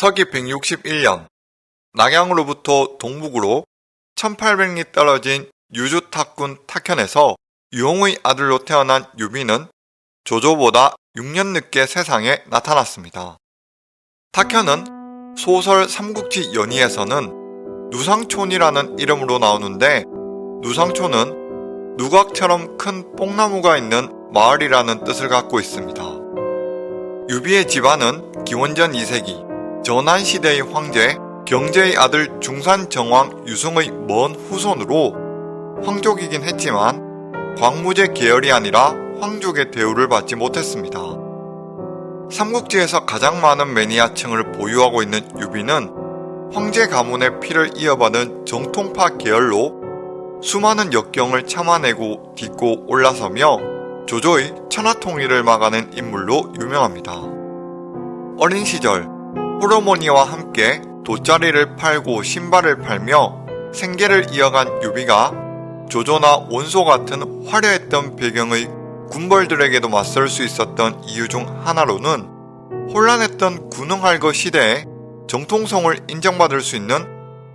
서기 161년 낙양으로부터 동북으로 1800리 떨어진 유주탁군 탁현에서 유홍의 아들로 태어난 유비는 조조보다 6년 늦게 세상에 나타났습니다. 탁현은 소설 삼국지 연의에서는 누상촌이라는 이름으로 나오는데 누상촌은 누각처럼 큰 뽕나무가 있는 마을이라는 뜻을 갖고 있습니다. 유비의 집안은 기원전 2세기 전한시대의 황제 경제의 아들 중산정왕 유승의 먼 후손으로 황족이긴 했지만 광무제 계열이 아니라 황족의 대우를 받지 못했습니다. 삼국지에서 가장 많은 매니아층을 보유하고 있는 유비는 황제 가문의 피를 이어받은 정통파 계열로 수많은 역경을 참아내고 딛고 올라서며 조조의 천하통일을 막아낸 인물로 유명합니다. 어린 시절 호르모니와 함께 돗자리를 팔고 신발을 팔며 생계를 이어간 유비가 조조나 원소 같은 화려했던 배경의 군벌들에게도 맞설 수 있었던 이유 중 하나로는 혼란했던 군흥할거 시대에 정통성을 인정받을 수 있는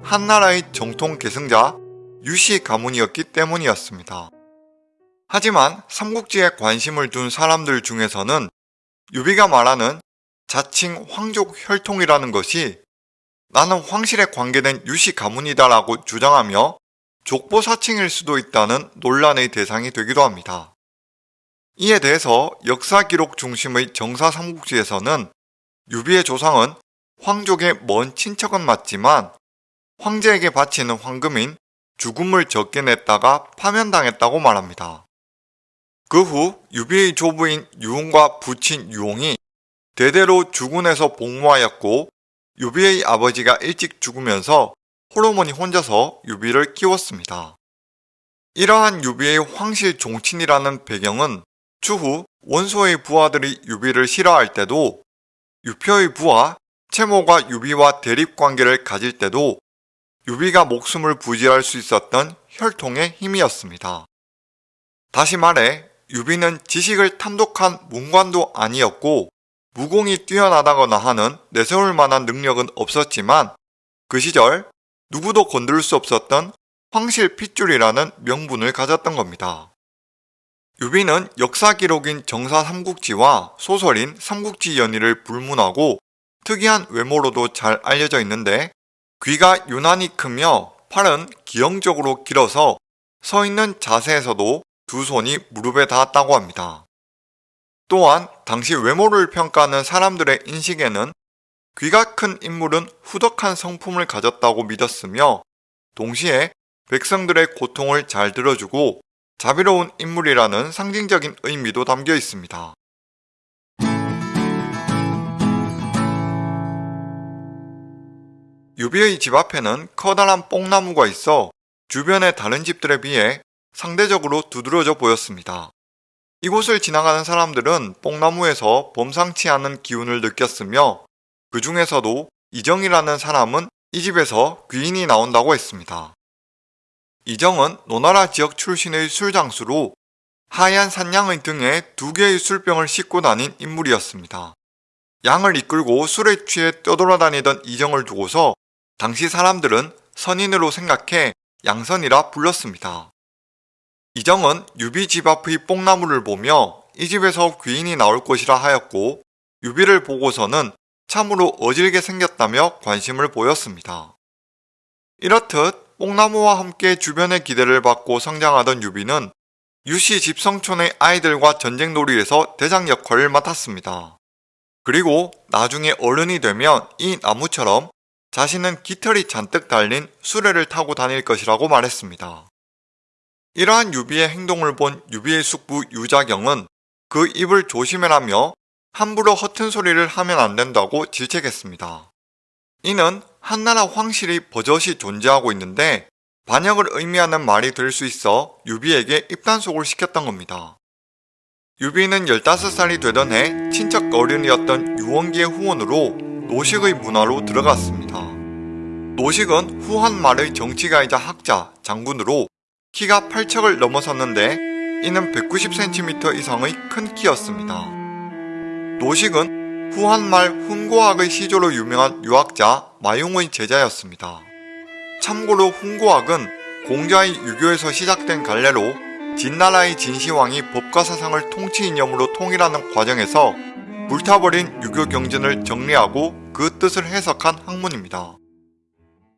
한나라의 정통 계승자 유씨 가문이었기 때문이었습니다. 하지만 삼국지에 관심을 둔 사람들 중에서는 유비가 말하는 자칭 황족 혈통이라는 것이 나는 황실에 관계된 유씨 가문이다 라고 주장하며 족보 사칭일 수도 있다는 논란의 대상이 되기도 합니다. 이에 대해서 역사 기록 중심의 정사 삼국지에서는 유비의 조상은 황족의 먼 친척은 맞지만 황제에게 바치는 황금인 주금을 적게 냈다가 파면당했다고 말합니다. 그 후 유비의 조부인 유웅과 부친 유홍이 대대로 주군에서 복무하였고 유비의 아버지가 일찍 죽으면서 홀어머니 혼자서 유비를 키웠습니다. 이러한 유비의 황실 종친이라는 배경은 추후 원소의 부하들이 유비를 싫어할 때도 유표의 부하 채모가 유비와 대립관계를 가질 때도 유비가 목숨을 부지할 수 있었던 혈통의 힘이었습니다. 다시 말해 유비는 지식을 탐독한 문관도 아니었고 무공이 뛰어나다거나 하는 내세울 만한 능력은 없었지만 그 시절 누구도 건들 수 없었던 황실 핏줄이라는 명분을 가졌던 겁니다. 유비는 역사 기록인 정사 삼국지와 소설인 삼국지 연의를 불문하고 특이한 외모로도 잘 알려져 있는데 귀가 유난히 크며 팔은 기형적으로 길어서 서 있는 자세에서도 두 손이 무릎에 닿았다고 합니다. 또한 당시 외모를 평가하는 사람들의 인식에는 귀가 큰 인물은 후덕한 성품을 가졌다고 믿었으며 동시에 백성들의 고통을 잘 들어주고 자비로운 인물이라는 상징적인 의미도 담겨 있습니다. 유비의 집 앞에는 커다란 뽕나무가 있어 주변의 다른 집들에 비해 상대적으로 두드러져 보였습니다. 이곳을 지나가는 사람들은 뽕나무에서 범상치 않은 기운을 느꼈으며 그 중에서도 이정이라는 사람은 이 집에서 귀인이 나온다고 했습니다. 이정은 노나라 지역 출신의 술장수로 하얀 산양의 등에 두 개의 술병을 싣고 다닌 인물이었습니다. 양을 이끌고 술에 취해 떠돌아다니던 이정을 두고서 당시 사람들은 선인으로 생각해 양선이라 불렀습니다. 이정은 유비 집 앞의 뽕나무를 보며 이 집에서 귀인이 나올 것이라 하였고 유비를 보고서는 참으로 어질게 생겼다며 관심을 보였습니다. 이렇듯 뽕나무와 함께 주변의 기대를 받고 성장하던 유비는 유씨 집성촌의 아이들과 전쟁놀이에서 대장 역할을 맡았습니다. 그리고 나중에 어른이 되면 이 나무처럼 자신은 깃털이 잔뜩 달린 수레를 타고 다닐 것이라고 말했습니다. 이러한 유비의 행동을 본 유비의 숙부 유자경은 그 입을 조심해라며 함부로 허튼 소리를 하면 안 된다고 질책했습니다. 이는 한나라 황실이 버젓이 존재하고 있는데 반역을 의미하는 말이 될 수 있어 유비에게 입단속을 시켰던 겁니다. 유비는 15살이 되던 해 친척 어른이었던 유원기의 후원으로 노식의 문하로 들어갔습니다. 노식은 후한 말의 정치가이자 학자, 장군으로 키가 8척을 넘어섰는데 이는 190cm 이상의 큰 키였습니다. 노식은 후한말 훈고학의 시조로 유명한 유학자 마용의 제자였습니다. 참고로 훈고학은 공자의 유교에서 시작된 갈래로 진나라의 진시황이 법과 사상을 통치 이념으로 통일하는 과정에서 불타버린 유교 경전을 정리하고 그 뜻을 해석한 학문입니다.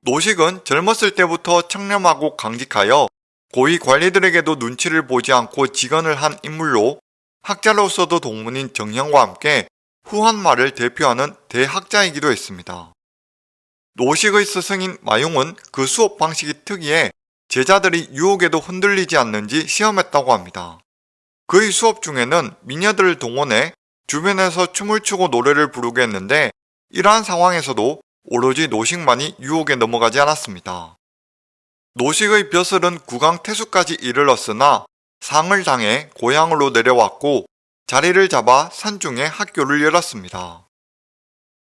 노식은 젊었을 때부터 청렴하고 강직하여 고위 관리들에게도 눈치를 보지 않고 직언을 한 인물로 학자로서도 동문인 정형과 함께 후한말을 대표하는 대학자이기도 했습니다. 노식의 스승인 마용은 그 수업 방식이 특이해 제자들이 유혹에도 흔들리지 않는지 시험했다고 합니다. 그의 수업 중에는 미녀들을 동원해 주변에서 춤을 추고 노래를 부르게 했는데 이러한 상황에서도 오로지 노식만이 유혹에 넘어가지 않았습니다. 노식의 벼슬은 구강 태수까지 이르렀으나 상을 당해 고향으로 내려왔고 자리를 잡아 산중에 학교를 열었습니다.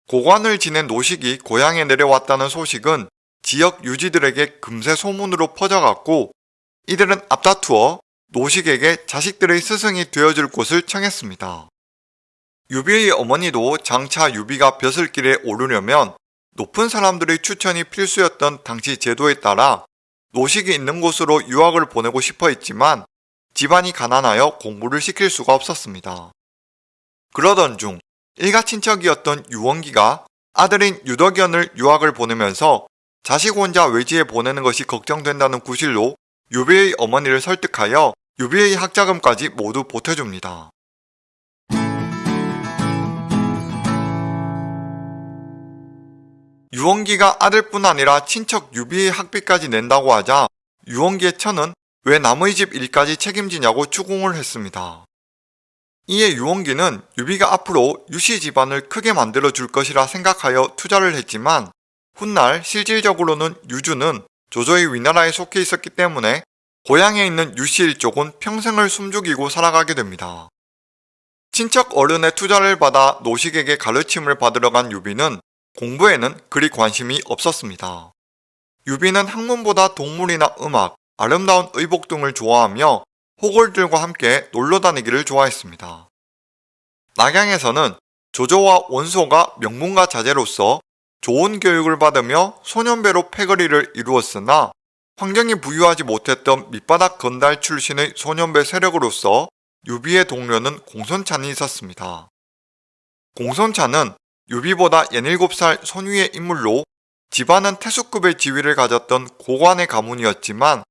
고관을 지낸 노식이 고향에 내려왔다는 소식은 지역 유지들에게 금세 소문으로 퍼져갔고 이들은 앞다투어 노식에게 자식들의 스승이 되어줄 곳을 청했습니다. 유비의 어머니도 장차 유비가 벼슬길에 오르려면 높은 사람들의 추천이 필수였던 당시 제도에 따라 노식이 있는 곳으로 유학을 보내고 싶어 했지만 집안이 가난하여 공부를 시킬 수가 없었습니다. 그러던 중 일가 친척이었던 유원기가 아들인 유덕연을 유학을 보내면서 자식 혼자 외지에 보내는 것이 걱정된다는 구실로 유비의 어머니를 설득하여 유비의 학자금까지 모두 보태줍니다. 유원기가 아들뿐 아니라 친척 유비의 학비까지 낸다고 하자 유원기의 처는 왜 남의 집 일까지 책임지냐고 추궁을 했습니다. 이에 유원기는 유비가 앞으로 유씨 집안을 크게 만들어 줄 것이라 생각하여 투자를 했지만 훗날 실질적으로는 유주는 조조의 위나라에 속해 있었기 때문에 고향에 있는 유씨 일족은 평생을 숨죽이고 살아가게 됩니다. 친척 어른의 투자를 받아 노식에게 가르침을 받으러 간 유비는 공부에는 그리 관심이 없었습니다. 유비는 학문보다 동물이나 음악, 아름다운 의복 등을 좋아하며 호걸들과 함께 놀러 다니기를 좋아했습니다. 낙양에서는 조조와 원소가 명문가 자제로서 좋은 교육을 받으며 소년배로 패거리를 이루었으나 환경이 부유하지 못했던 밑바닥 건달 출신의 소년배 세력으로서 유비의 동료는 공손찬이 있었습니다. 공손찬은 유비보다 17살 손위의 인물로 집안은 태수급의 지위를 가졌던 고관의 가문이었지만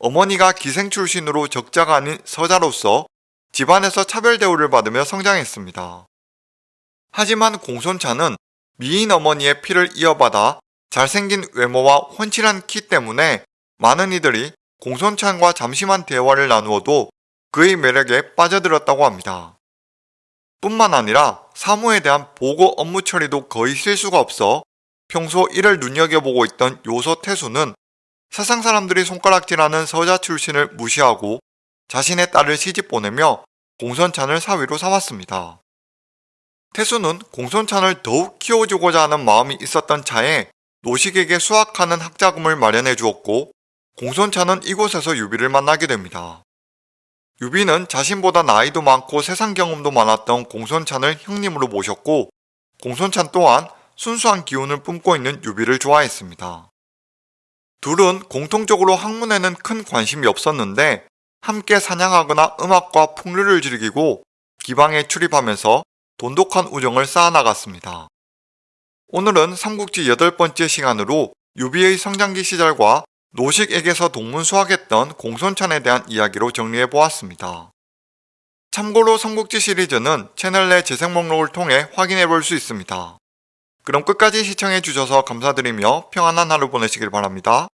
어머니가 기생 출신으로 적자가 아닌 서자로서 집안에서 차별 대우를 받으며 성장했습니다. 하지만 공손차는 미인 어머니의 피를 이어받아 잘생긴 외모와 훤칠한 키 때문에 많은 이들이 공손찬과 잠시만 대화를 나누어도 그의 매력에 빠져들었다고 합니다. 뿐만 아니라 사무에 대한 보고 업무 처리도 거의 실수가 없어 평소 이를 눈여겨보고 있던 요소 태수는 세상 사람들이 손가락질하는 서자 출신을 무시하고 자신의 딸을 시집 보내며 공손찬을 사위로 삼았습니다. 태수는 공손찬을 더욱 키워주고자 하는 마음이 있었던 차에 노식에게 수학하는 학자금을 마련해 주었고 공손찬은 이곳에서 유비를 만나게 됩니다. 유비는 자신보다 나이도 많고 세상 경험도 많았던 공손찬을 형님으로 모셨고 공손찬 또한 순수한 기운을 뿜고 있는 유비를 좋아했습니다. 둘은 공통적으로 학문에는 큰 관심이 없었는데 함께 사냥하거나 음악과 풍류를 즐기고 기방에 출입하면서 돈독한 우정을 쌓아나갔습니다. 오늘은 삼국지 여덟 번째 시간으로 유비의 성장기 시절과 노식에게서 동문수학했던 공손찬에 대한 이야기로 정리해보았습니다. 참고로 삼국지 시리즈는 채널 내 재생 목록을 통해 확인해볼 수 있습니다. 그럼 끝까지 시청해주셔서 감사드리며 평안한 하루 보내시길 바랍니다.